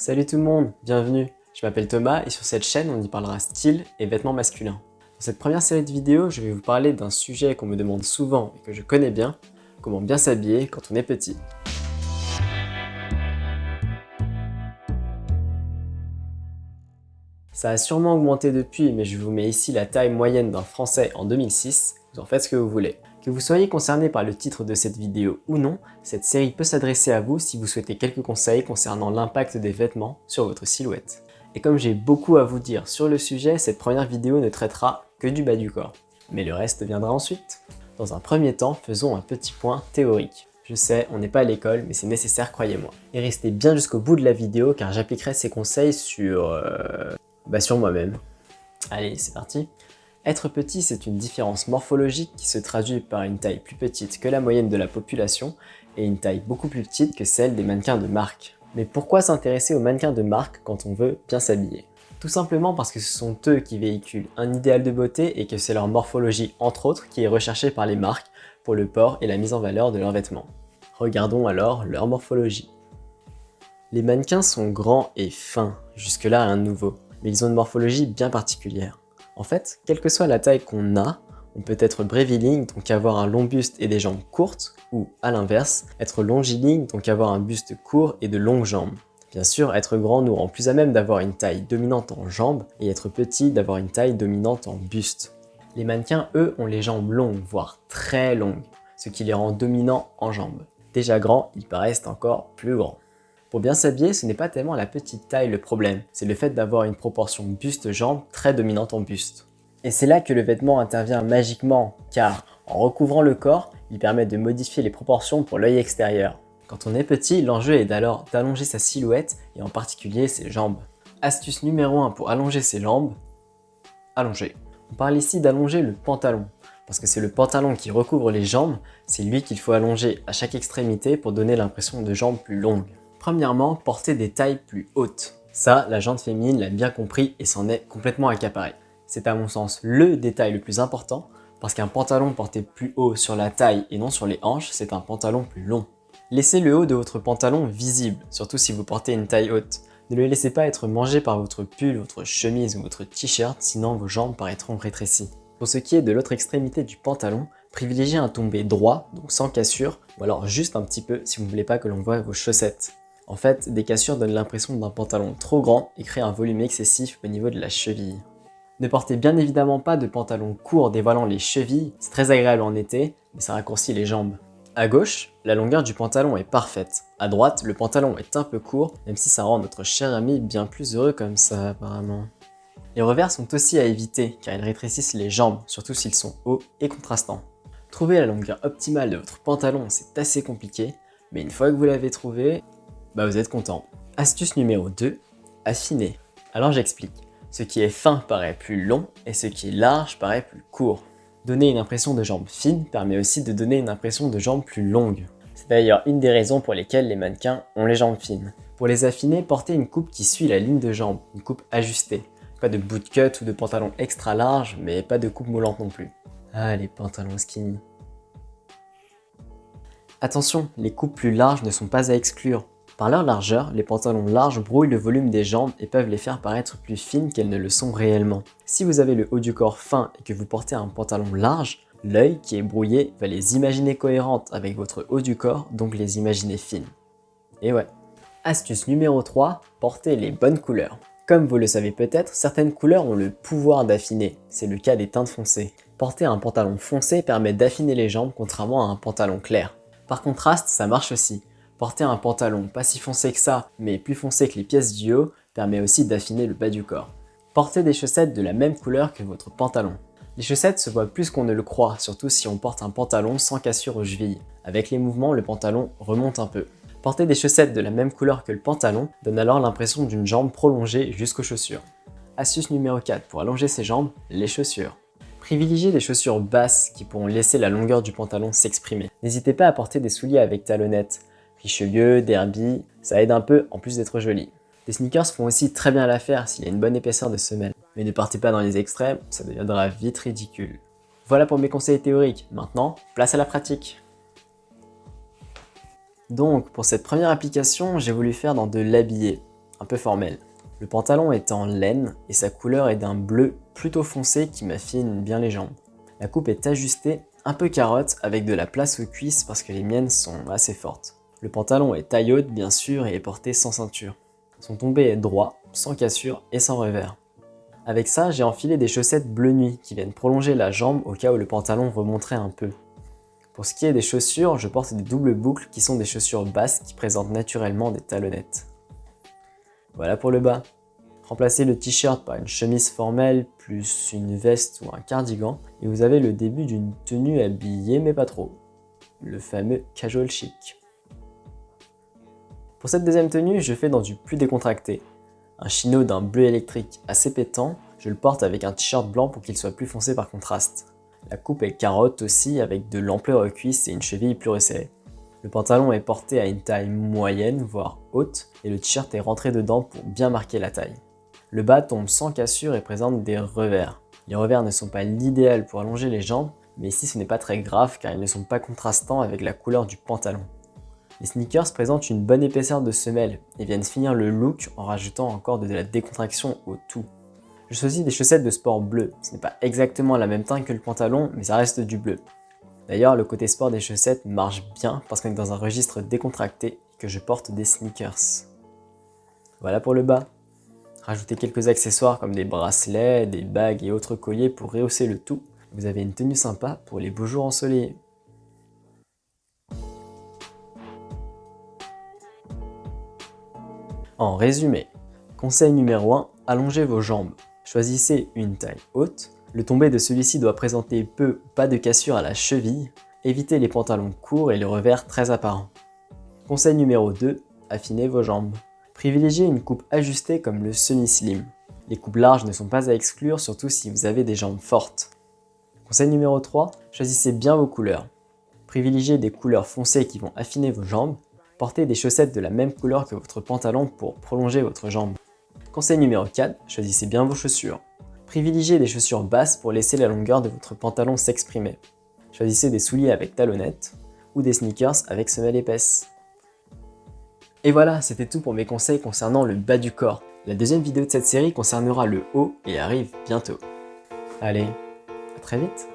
Salut tout le monde, bienvenue Je m'appelle Thomas et sur cette chaîne on y parlera style et vêtements masculins. Dans cette première série de vidéos, je vais vous parler d'un sujet qu'on me demande souvent et que je connais bien, comment bien s'habiller quand on est petit. Ça a sûrement augmenté depuis, mais je vous mets ici la taille moyenne d'un Français en 2006, vous en faites ce que vous voulez. Que vous soyez concerné par le titre de cette vidéo ou non, cette série peut s'adresser à vous si vous souhaitez quelques conseils concernant l'impact des vêtements sur votre silhouette. Et comme j'ai beaucoup à vous dire sur le sujet, cette première vidéo ne traitera que du bas du corps. Mais le reste viendra ensuite. Dans un premier temps, faisons un petit point théorique. Je sais, on n'est pas à l'école, mais c'est nécessaire, croyez-moi. Et restez bien jusqu'au bout de la vidéo car j'appliquerai ces conseils sur... Euh, bah sur moi-même. Allez, c'est parti être petit, c'est une différence morphologique qui se traduit par une taille plus petite que la moyenne de la population et une taille beaucoup plus petite que celle des mannequins de marque. Mais pourquoi s'intéresser aux mannequins de marque quand on veut bien s'habiller? Tout simplement parce que ce sont eux qui véhiculent un idéal de beauté et que c'est leur morphologie entre autres qui est recherchée par les marques pour le port et la mise en valeur de leurs vêtements. Regardons alors leur morphologie. Les mannequins sont grands et fins, jusque-là un nouveau, mais ils ont une morphologie bien particulière. En fait, quelle que soit la taille qu'on a, on peut être breviling, donc avoir un long buste et des jambes courtes, ou à l'inverse, être longiligne, donc avoir un buste court et de longues jambes. Bien sûr, être grand nous rend plus à même d'avoir une taille dominante en jambes, et être petit d'avoir une taille dominante en buste. Les mannequins, eux, ont les jambes longues, voire très longues, ce qui les rend dominants en jambes. Déjà grands, ils paraissent encore plus grands. Pour bien s'habiller, ce n'est pas tellement la petite taille le problème, c'est le fait d'avoir une proportion buste-jambe très dominante en buste. Et c'est là que le vêtement intervient magiquement, car en recouvrant le corps, il permet de modifier les proportions pour l'œil extérieur. Quand on est petit, l'enjeu est alors d'allonger sa silhouette et en particulier ses jambes. Astuce numéro 1 pour allonger ses jambes, allonger. On parle ici d'allonger le pantalon, parce que c'est le pantalon qui recouvre les jambes, c'est lui qu'il faut allonger à chaque extrémité pour donner l'impression de jambes plus longues. Premièrement, porter des tailles plus hautes. Ça, la jante féminine l'a bien compris et s'en est complètement accaparée. C'est à mon sens le détail le plus important parce qu'un pantalon porté plus haut sur la taille et non sur les hanches, c'est un pantalon plus long. Laissez le haut de votre pantalon visible, surtout si vous portez une taille haute. Ne le laissez pas être mangé par votre pull, votre chemise ou votre t-shirt, sinon vos jambes paraîtront rétrécies. Pour ce qui est de l'autre extrémité du pantalon, privilégiez un tombé droit, donc sans cassure, ou alors juste un petit peu si vous ne voulez pas que l'on voie vos chaussettes. En fait, des cassures donnent l'impression d'un pantalon trop grand et créent un volume excessif au niveau de la cheville. Ne portez bien évidemment pas de pantalon court dévoilant les chevilles, c'est très agréable en été, mais ça raccourcit les jambes. À gauche, la longueur du pantalon est parfaite. À droite, le pantalon est un peu court, même si ça rend notre cher ami bien plus heureux comme ça apparemment. Les revers sont aussi à éviter, car ils rétrécissent les jambes, surtout s'ils sont hauts et contrastants. Trouver la longueur optimale de votre pantalon, c'est assez compliqué, mais une fois que vous l'avez trouvé, bah vous êtes content. Astuce numéro 2, affiner. Alors j'explique. Ce qui est fin paraît plus long et ce qui est large paraît plus court. Donner une impression de jambe fine permet aussi de donner une impression de jambe plus longue. C'est d'ailleurs une des raisons pour lesquelles les mannequins ont les jambes fines. Pour les affiner, portez une coupe qui suit la ligne de jambe, une coupe ajustée. Pas de bootcut ou de pantalon extra large, mais pas de coupe moulante non plus. Ah, les pantalons skinny. Attention, les coupes plus larges ne sont pas à exclure. Par leur largeur, les pantalons larges brouillent le volume des jambes et peuvent les faire paraître plus fines qu'elles ne le sont réellement. Si vous avez le haut du corps fin et que vous portez un pantalon large, l'œil qui est brouillé va les imaginer cohérentes avec votre haut du corps, donc les imaginer fines. Et ouais. Astuce numéro 3, portez les bonnes couleurs. Comme vous le savez peut-être, certaines couleurs ont le pouvoir d'affiner, c'est le cas des teintes foncées. Porter un pantalon foncé permet d'affiner les jambes contrairement à un pantalon clair. Par contraste, ça marche aussi. Porter un pantalon pas si foncé que ça, mais plus foncé que les pièces du haut, permet aussi d'affiner le bas du corps. Portez des chaussettes de la même couleur que votre pantalon. Les chaussettes se voient plus qu'on ne le croit, surtout si on porte un pantalon sans cassure aux chevilles. Avec les mouvements, le pantalon remonte un peu. Porter des chaussettes de la même couleur que le pantalon donne alors l'impression d'une jambe prolongée jusqu'aux chaussures. Astuce numéro 4 pour allonger ses jambes, les chaussures. Privilégiez des chaussures basses qui pourront laisser la longueur du pantalon s'exprimer. N'hésitez pas à porter des souliers avec talonnettes. Richelieu, Derby, ça aide un peu en plus d'être joli. Les sneakers font aussi très bien l'affaire s'il y a une bonne épaisseur de semelle. Mais ne partez pas dans les extrêmes, ça deviendra vite ridicule. Voilà pour mes conseils théoriques, maintenant place à la pratique. Donc pour cette première application, j'ai voulu faire dans de l'habillé. un peu formel. Le pantalon est en laine et sa couleur est d'un bleu plutôt foncé qui m'affine bien les jambes. La coupe est ajustée un peu carotte avec de la place aux cuisses parce que les miennes sont assez fortes. Le pantalon est taille haute bien sûr et est porté sans ceinture. Son tombé est droit, sans cassure et sans revers. Avec ça, j'ai enfilé des chaussettes bleu nuit qui viennent prolonger la jambe au cas où le pantalon remonterait un peu. Pour ce qui est des chaussures, je porte des doubles boucles qui sont des chaussures basses qui présentent naturellement des talonnettes. Voilà pour le bas. Remplacez le t-shirt par une chemise formelle, plus une veste ou un cardigan, et vous avez le début d'une tenue habillée mais pas trop. Le fameux casual chic. Pour cette deuxième tenue, je fais dans du plus décontracté. Un chino d'un bleu électrique assez pétant, je le porte avec un t-shirt blanc pour qu'il soit plus foncé par contraste. La coupe est carotte aussi avec de l'ampleur aux cuisses et une cheville plus resserrée. Le pantalon est porté à une taille moyenne, voire haute, et le t-shirt est rentré dedans pour bien marquer la taille. Le bas tombe sans cassure et présente des revers. Les revers ne sont pas l'idéal pour allonger les jambes, mais ici ce n'est pas très grave car ils ne sont pas contrastants avec la couleur du pantalon. Les sneakers présentent une bonne épaisseur de semelle et viennent finir le look en rajoutant encore de la décontraction au tout. Je choisis des chaussettes de sport bleu. Ce n'est pas exactement la même teinte que le pantalon, mais ça reste du bleu. D'ailleurs, le côté sport des chaussettes marche bien parce qu'on est dans un registre décontracté et que je porte des sneakers. Voilà pour le bas. Rajoutez quelques accessoires comme des bracelets, des bagues et autres colliers pour rehausser le tout. Vous avez une tenue sympa pour les beaux jours ensoleillés. En résumé, conseil numéro 1, allongez vos jambes. Choisissez une taille haute. Le tombé de celui-ci doit présenter peu ou pas de cassure à la cheville. Évitez les pantalons courts et le revers très apparent. Conseil numéro 2, affinez vos jambes. Privilégiez une coupe ajustée comme le semi-slim. Les coupes larges ne sont pas à exclure, surtout si vous avez des jambes fortes. Conseil numéro 3, choisissez bien vos couleurs. Privilégiez des couleurs foncées qui vont affiner vos jambes Portez des chaussettes de la même couleur que votre pantalon pour prolonger votre jambe. Conseil numéro 4, choisissez bien vos chaussures. Privilégiez des chaussures basses pour laisser la longueur de votre pantalon s'exprimer. Choisissez des souliers avec talonnettes ou des sneakers avec semelle épaisse. Et voilà, c'était tout pour mes conseils concernant le bas du corps. La deuxième vidéo de cette série concernera le haut et arrive bientôt. Allez, à très vite